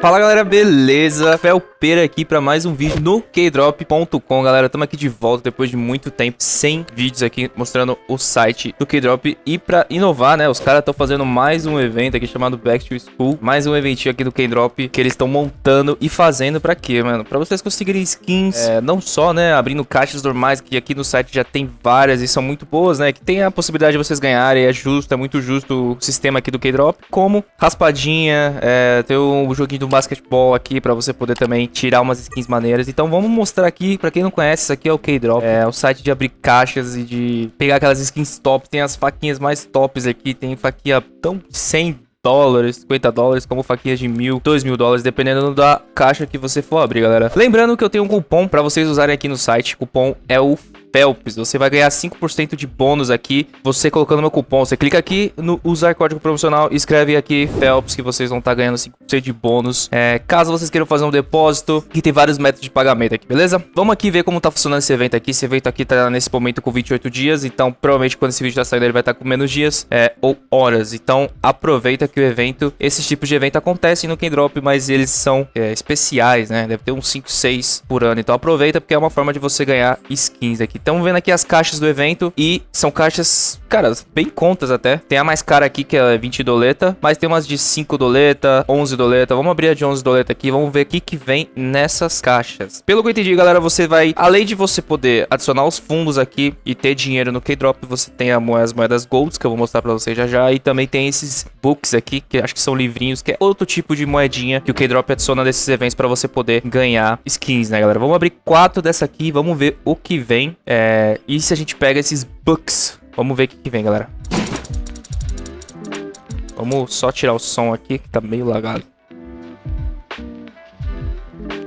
Fala galera, beleza? Felpeira aqui para mais um vídeo no Kdrop.com, galera. Estamos aqui de volta depois de muito tempo, sem vídeos aqui mostrando o site do Kdrop. E para inovar, né, os caras estão fazendo mais um evento aqui chamado Back to School, mais um eventinho aqui do Kdrop que eles estão montando e fazendo para quê, mano? Para vocês conseguirem skins, é, não só, né, abrindo caixas normais, que aqui no site já tem várias e são muito boas, né, que tem a possibilidade de vocês ganharem, é justo, é muito justo o sistema aqui do Kdrop, como raspadinha, é, ter um joguinho do basquetebol aqui para você poder também tirar umas skins maneiras. Então vamos mostrar aqui, para quem não conhece, isso aqui é o K-Drop. É o site de abrir caixas e de pegar aquelas skins top. Tem as faquinhas mais tops aqui, tem faquinha tão 100 dólares, 50 dólares, como faquinhas de mil, dois mil dólares, dependendo da caixa que você for abrir, galera. Lembrando que eu tenho um cupom para vocês usarem aqui no site. O cupom é o Phelps. Você vai ganhar 5% de bônus aqui, você colocando meu cupom. Você clica aqui no usar código promocional, escreve aqui Phelps que vocês vão estar tá ganhando 5% de bônus. É, caso vocês queiram fazer um depósito, que tem vários métodos de pagamento aqui, beleza? Vamos aqui ver como tá funcionando esse evento aqui. Esse evento aqui tá nesse momento com 28 dias, então provavelmente quando esse vídeo tá saindo ele vai estar tá com menos dias é, ou horas. Então aproveita que o evento, esses tipos de evento acontecem no Kendrop, mas eles são é, especiais, né? Deve ter uns 5, 6 por ano. Então aproveita porque é uma forma de você ganhar skins aqui. Estamos vendo aqui as caixas do evento e são caixas, cara, bem contas até. Tem a mais cara aqui que é 20 doleta, mas tem umas de 5 doleta, 11 doleta. Vamos abrir a de 11 doleta aqui, vamos ver o que que vem nessas caixas. Pelo que eu entendi, galera, você vai, além de você poder adicionar os fundos aqui e ter dinheiro no K-Drop, você tem as moedas Golds, que eu vou mostrar pra vocês já já, e também tem esses books aqui, que acho que são livrinhos, que é outro tipo de moedinha que o K-Drop adiciona nesses eventos pra você poder ganhar skins, né, galera? Vamos abrir quatro dessa aqui, vamos ver o que vem. É, e se a gente pega esses books? Vamos ver o que, que vem, galera. Vamos só tirar o som aqui, que tá meio lagado.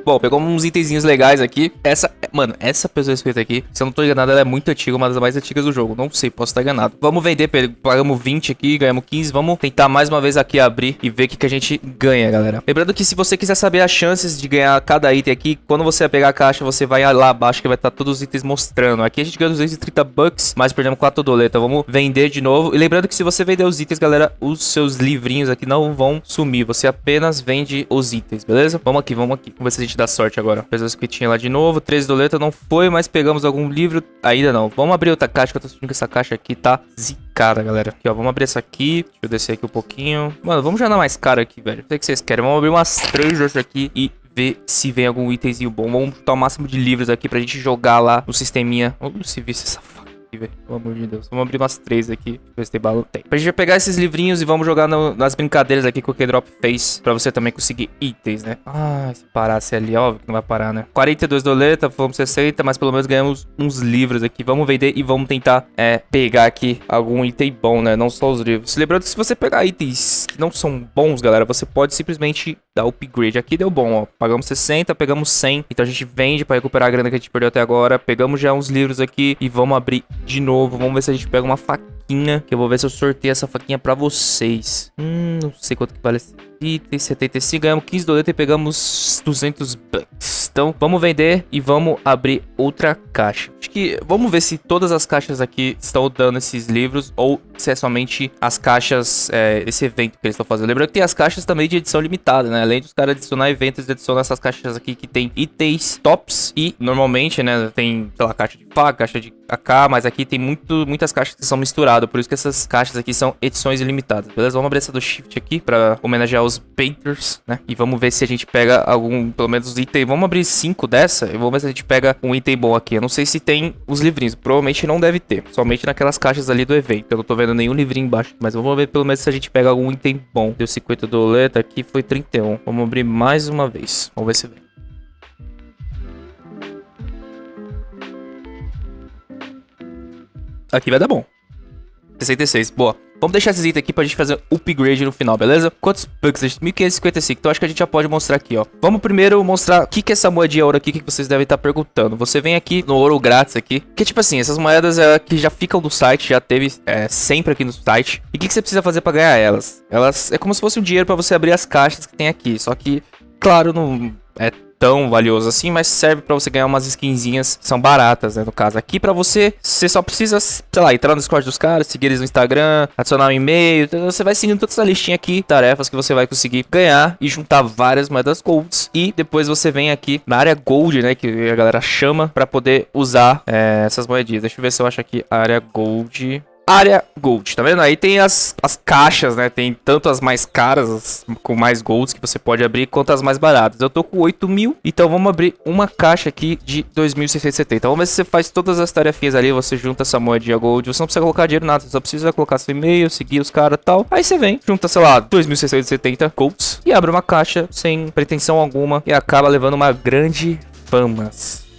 Bom, pegou uns itenzinhos legais aqui. Essa, mano, essa pessoa escrita aqui, se eu não tô enganado, ela é muito antiga, uma das mais antigas do jogo. Não sei, posso estar enganado. Vamos vender, pagamos 20 aqui, ganhamos 15. Vamos tentar mais uma vez aqui abrir e ver o que, que a gente ganha, galera. Lembrando que se você quiser saber as chances de ganhar cada item aqui, quando você pegar a caixa, você vai lá abaixo que vai estar todos os itens mostrando. Aqui a gente ganha 230 bucks, mas perdemos 4 doletas. Vamos vender de novo. E lembrando que se você vender os itens, galera, os seus livrinhos aqui não vão sumir. Você apenas vende os itens, beleza? Vamos aqui, vamos aqui. Vamos ver se a gente dá sorte agora. Pessoas que tinha lá de novo. 13 doleta não foi, mas pegamos algum livro. Ainda não. Vamos abrir outra caixa, que eu tô sentindo que essa caixa aqui tá zicada, galera. Aqui, ó. Vamos abrir essa aqui. Deixa eu descer aqui um pouquinho. Mano, vamos já dar mais cara aqui, velho. Não sei o que vocês querem. Vamos abrir umas três dessas aqui e ver se vem algum itemzinho bom. Vamos botar o máximo de livros aqui pra gente jogar lá no sisteminha. Vamos se ver se essa aqui, velho. Pelo amor de Deus. Vamos abrir umas três aqui. Ver se tem bala. Tem. Pra gente pegar esses livrinhos e vamos jogar no, nas brincadeiras aqui que o K-Drop fez. Pra você também conseguir itens, né? Ah, se parasse ali, óbvio que não vai parar, né? 42 doleta, fomos 60, mas pelo menos ganhamos uns livros aqui. Vamos vender e vamos tentar é, pegar aqui algum item bom, né? Não só os livros. Lembrando que se você pegar itens que não são bons, galera, você pode simplesmente dar upgrade. Aqui deu bom, ó. Pagamos 60, pegamos 100. Então a gente vende pra recuperar a grana que a gente perdeu até agora. Pegamos já uns livros aqui e vamos abrir de novo. Vamos ver se a gente pega uma faquinha. Que eu vou ver se eu sorteio essa faquinha pra vocês. Hum, não sei quanto que vale esse item. 75. Ganhamos 15 doletas e pegamos 200 bucks. Então, vamos vender e vamos abrir outra caixa. Acho que vamos ver se todas as caixas aqui estão dando esses livros ou se é somente as caixas, é, esse evento que eles estão fazendo. Lembrando que tem as caixas também de edição limitada, né? Além dos caras adicionar eventos, eles adicionam essas caixas aqui que tem itens tops e normalmente, né, tem, sei lá, caixa de faca, caixa de AK, mas aqui tem muito, muitas caixas que são misturadas, por isso que essas caixas aqui são edições ilimitadas, beleza? Vamos abrir essa do Shift aqui pra homenagear os Painters, né? E vamos ver se a gente pega algum, pelo menos, item. Vamos abrir cinco dessa e vamos ver se a gente pega um item bom aqui. Eu não sei se tem os livrinhos, provavelmente não deve ter, somente naquelas caixas ali do evento. Eu não tô vendo nenhum livrinho embaixo, mas vamos ver pelo menos se a gente pega algum item bom. Deu 50 doleta, aqui foi 31. Vamos abrir mais uma vez. Vamos ver se vem. Aqui vai dar bom. 66, boa. Vamos deixar esses itens aqui pra gente fazer upgrade no final, beleza? Quantos bucks? 1555. Então acho que a gente já pode mostrar aqui, ó. Vamos primeiro mostrar o que que é essa moedinha ouro aqui que vocês devem estar perguntando. Você vem aqui no ouro grátis aqui. Que tipo assim, essas moedas é, que já ficam no site, já teve é, sempre aqui no site. E o que, que você precisa fazer pra ganhar elas? Elas é como se fosse um dinheiro pra você abrir as caixas que tem aqui. Só que, claro, não é tão valioso assim, mas serve para você ganhar umas skinzinhas são baratas, né, no caso. Aqui para você, você só precisa, sei lá, entrar no Discord dos caras, seguir eles no Instagram, adicionar um e-mail, então você vai seguindo toda essa listinha aqui, tarefas que você vai conseguir ganhar e juntar várias moedas golds. E depois você vem aqui na área gold, né, que a galera chama, para poder usar é, essas moedinhas. Deixa eu ver se eu acho aqui a área gold área Gold, tá vendo? Aí tem as, as caixas, né? Tem tanto as mais caras, as, com mais golds que você pode abrir, quanto as mais baratas. Eu tô com 8 mil, então vamos abrir uma caixa aqui de 2.670. Vamos ver se você faz todas as tarefinhas ali, você junta essa moedinha Gold. Você não precisa colocar dinheiro nada, você só precisa colocar seu e-mail, seguir os caras e tal. Aí você vem, junta, sei lá, 2.670 golds e abre uma caixa sem pretensão alguma e acaba levando uma grande famas.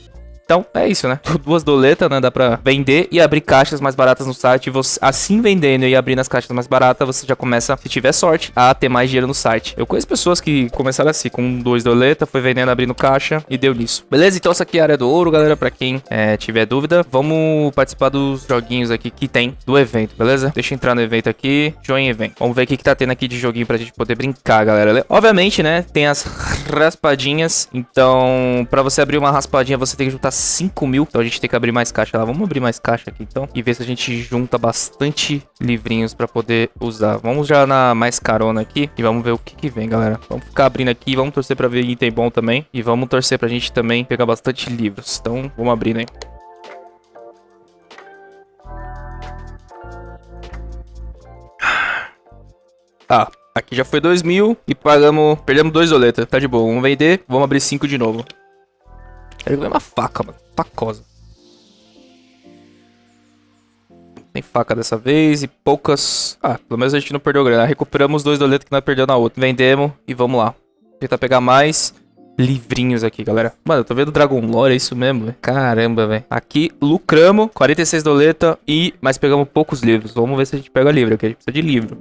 Então, é isso, né? Duas doletas, né? Dá pra vender e abrir caixas mais baratas no site. Você, assim vendendo e abrindo as caixas mais baratas, você já começa, se tiver sorte, a ter mais dinheiro no site. Eu conheço pessoas que começaram assim, com dois doletas, foi vendendo, abrindo caixa e deu nisso. Beleza? Então essa aqui é a área do ouro, galera. Pra quem é, tiver dúvida, vamos participar dos joguinhos aqui que tem do evento, beleza? Deixa eu entrar no evento aqui. Join event. Vamos ver o que, que tá tendo aqui de joguinho pra gente poder brincar, galera. Obviamente, né? Tem as raspadinhas. Então, pra você abrir uma raspadinha, você tem que juntar 5 mil. Então a gente tem que abrir mais caixa lá. Vamos abrir mais caixa aqui então. E ver se a gente junta bastante livrinhos pra poder usar. Vamos já na mais carona aqui. E vamos ver o que que vem, galera. Vamos ficar abrindo aqui. Vamos torcer pra ver item bom também. E vamos torcer pra gente também pegar bastante livros. Então vamos abrir, né? Ah, aqui já foi 2 mil e pagamos, perdemos dois doletas, tá de boa. Vamos vender, vamos abrir 5 de novo. Ele ganhou uma faca, mano. Facosa. Tem faca dessa vez e poucas... Ah, pelo menos a gente não perdeu grana. Recuperamos dois doletos que nós perdemos na outra. Vendemos e vamos lá. Tentar pegar mais livrinhos aqui, galera. Mano, eu tô vendo Dragon Lore, é isso mesmo, véio? Caramba, velho. Aqui, lucramos 46 doleta e... Mas pegamos poucos livros. Vamos ver se a gente pega livro, aqui a gente precisa de livro.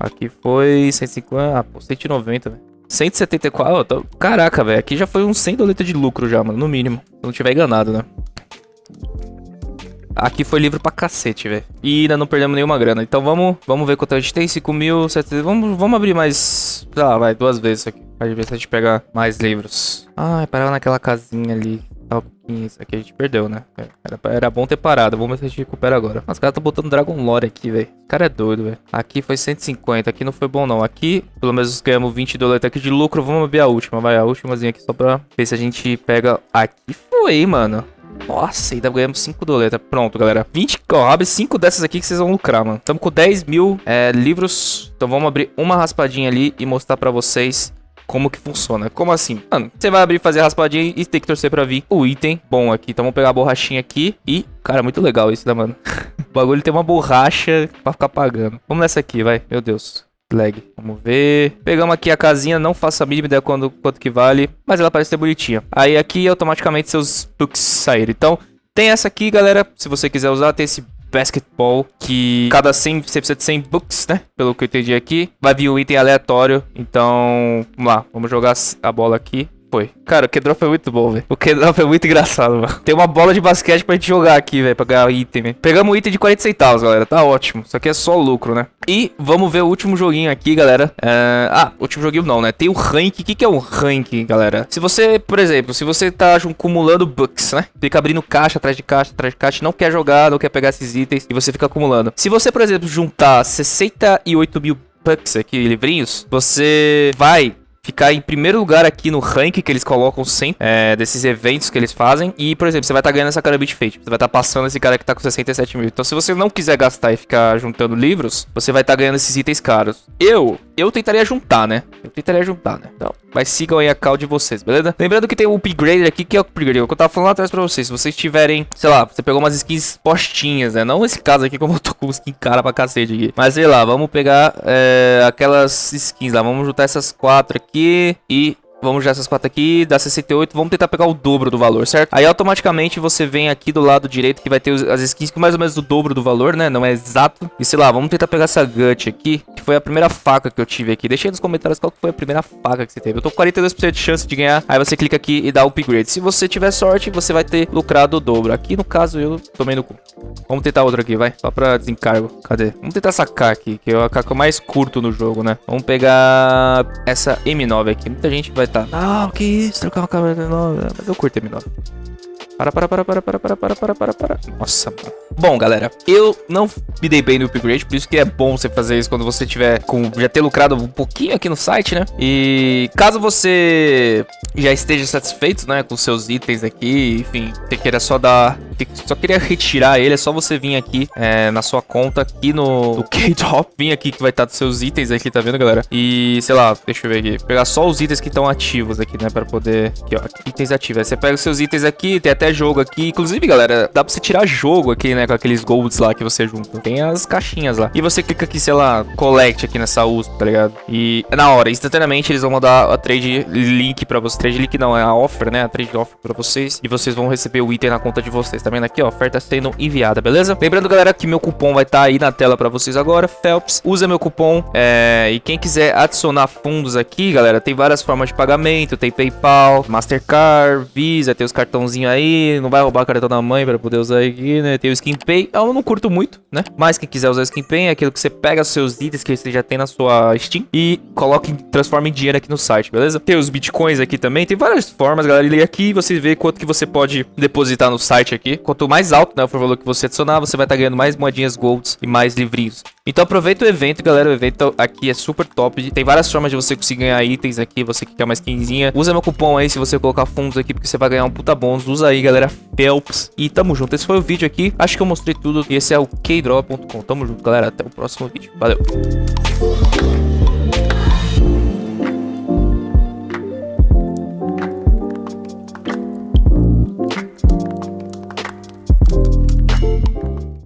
Aqui foi 150... Ah, pô, 190, velho. 174. Tô... Caraca, velho. Aqui já foi uns 100 doletas de lucro já, mano. No mínimo. Se não tiver enganado, né? Aqui foi livro pra cacete, velho. E ainda não perdemos nenhuma grana. Então vamos, vamos ver quanto a gente tem. 5 mil, Vamos, vamos abrir mais... Lá, vai, duas vezes aqui. Pra ver se a gente pega mais livros. Ah, parava naquela casinha ali. Isso aqui a gente perdeu, né? Era, era bom ter parado. Vamos ver se a gente recupera agora. Os caras estão botando Dragon Lore aqui, velho. O cara é doido, velho. Aqui foi 150. Aqui não foi bom, não. Aqui, pelo menos ganhamos 20 dólares aqui de lucro. Vamos abrir a última. Vai, a últimazinha aqui só pra ver se a gente pega... Aqui foi, mano. Nossa, ainda ganhamos 5 doletas. Pronto, galera. 20, ó, abre 5 dessas aqui que vocês vão lucrar, mano. Estamos com 10 mil é, livros. Então vamos abrir uma raspadinha ali e mostrar pra vocês como que funciona. Como assim? Mano, você vai abrir, fazer a raspadinha e tem que torcer pra vir o item bom aqui. Então vamos pegar a borrachinha aqui e... Cara, muito legal isso, né, mano? o bagulho tem uma borracha pra ficar pagando. Vamos nessa aqui, vai. Meu Deus. Lag. Vamos ver. Pegamos aqui a casinha, não faço a mínima ideia quando, quanto que vale, mas ela parece ser bonitinha. Aí aqui automaticamente seus books saíram. Então, tem essa aqui, galera. Se você quiser usar, tem esse Basketball, que cada 100, você precisa de 100 books, né? Pelo que eu entendi aqui. Vai vir um item aleatório, então, vamos lá, vamos jogar a bola aqui foi. Cara, o K-Drop é muito bom, velho. O K-Drop é muito engraçado, mano. Tem uma bola de basquete pra gente jogar aqui, velho, pra ganhar item, véio. Pegamos um item de 40 centavos, galera. Tá ótimo. Isso aqui é só lucro, né? E vamos ver o último joguinho aqui, galera. É... Ah, último joguinho não, né? Tem o rank. O que, é o rank, galera? Se você, por exemplo, se você tá acumulando bucks, né? Fica abrindo caixa atrás de caixa, atrás de caixa, não quer jogar, não quer pegar esses itens e você fica acumulando. Se você, por exemplo, juntar 68 mil bucks aqui, livrinhos, você vai ficar em primeiro lugar aqui no rank que eles colocam sempre, é, desses eventos que eles fazem. E, por exemplo, você vai estar tá ganhando essa cara Beat Fate. Você vai estar tá passando esse cara que tá com 67 mil. Então, se você não quiser gastar e ficar juntando livros, você vai estar tá ganhando esses itens caros. Eu, eu tentaria juntar, né? Eu tentaria juntar, né? Então, mas sigam aí a call de vocês, beleza? Lembrando que tem o upgrade aqui, que é o upgrade. O que eu tava falando lá atrás pra vocês. Se vocês tiverem, sei lá, você pegou umas skins postinhas, né? Não esse caso aqui, como eu tô com skin cara pra cacete aqui. Mas, sei lá, vamos pegar é, aquelas skins lá. Vamos juntar essas quatro aqui e Vamos já essas quatro aqui, dá 68, vamos tentar pegar o dobro do valor, certo? Aí automaticamente você vem aqui do lado direito que vai ter as skins com mais ou menos do dobro do valor, né? Não é exato. E sei lá, vamos tentar pegar essa Gut aqui, que foi a primeira faca que eu tive aqui. Deixa aí nos comentários qual foi a primeira faca que você teve. Eu tô com 42% de chance de ganhar, aí você clica aqui e dá upgrade. Se você tiver sorte, você vai ter lucrado o dobro. Aqui no caso eu tomei no cu. Vamos tentar outro aqui, vai. Só pra desencargo. Cadê? Vamos tentar sacar aqui, que é a caca mais curto no jogo, né? Vamos pegar essa M9 aqui. Muita gente vai estar... Tá... Ah, que isso? Trocar uma câmera M9. Mas eu curto M9. Para, para, para, para, para, para, para, para, para, para. Nossa, mano. Bom, galera, eu não me dei bem no upgrade, por isso que é bom você fazer isso quando você tiver com já ter lucrado um pouquinho aqui no site, né? E caso você já esteja satisfeito, né, com seus itens aqui, enfim, você queira só dar só queria retirar ele, é só você vir aqui é, na sua conta, aqui no, K-Drop, vir aqui que vai estar dos seus itens aqui, tá vendo, galera? E, sei lá, deixa eu ver aqui, pegar só os itens que estão ativos aqui, né, pra poder... Aqui, ó, itens ativos. Aí você pega os seus itens aqui, tem até jogo aqui. Inclusive, galera, dá pra você tirar jogo aqui, né, com aqueles golds lá que você junta. Tem as caixinhas lá. E você clica aqui, sei lá, collect aqui nessa USP, tá ligado? E na hora, instantaneamente, eles vão mandar a trade link pra você. Trade link não, é a offer, né, a trade offer pra vocês. E vocês vão receber o item na conta de vocês. Tá vendo aqui, ó, oferta sendo enviada, beleza? Lembrando, galera, que meu cupom vai estar tá aí na tela pra vocês agora, Phelps. Usa meu cupom, é... e quem quiser adicionar fundos aqui, galera, tem várias formas de pagamento, tem PayPal, Mastercard, Visa, tem os cartãozinhos aí, não vai roubar o cartão da mãe pra poder usar aqui, né? Tem o Skin Pay, eu não curto muito, né? Mas quem quiser usar o Skin Pay é aquilo que você pega seus itens que você já tem na sua Steam e coloca, transforma em dinheiro aqui no site, beleza? Tem os Bitcoins aqui também, tem várias formas, galera, e aqui você vê quanto que você pode depositar no site aqui. Quanto mais alto, né, for o valor que você adicionar, você vai estar tá ganhando mais moedinhas golds e mais livrinhos. Então aproveita o evento, galera, o evento aqui é super top, tem várias formas de você conseguir ganhar itens aqui, você que quer mais quinzinha. Usa meu cupom aí se você colocar fundos aqui, porque você vai ganhar um puta bônus. Usa aí, galera, Phelps. E tamo junto, esse foi o vídeo aqui, acho que eu mostrei tudo, e esse é o Tamo junto, galera, até o próximo vídeo. Valeu!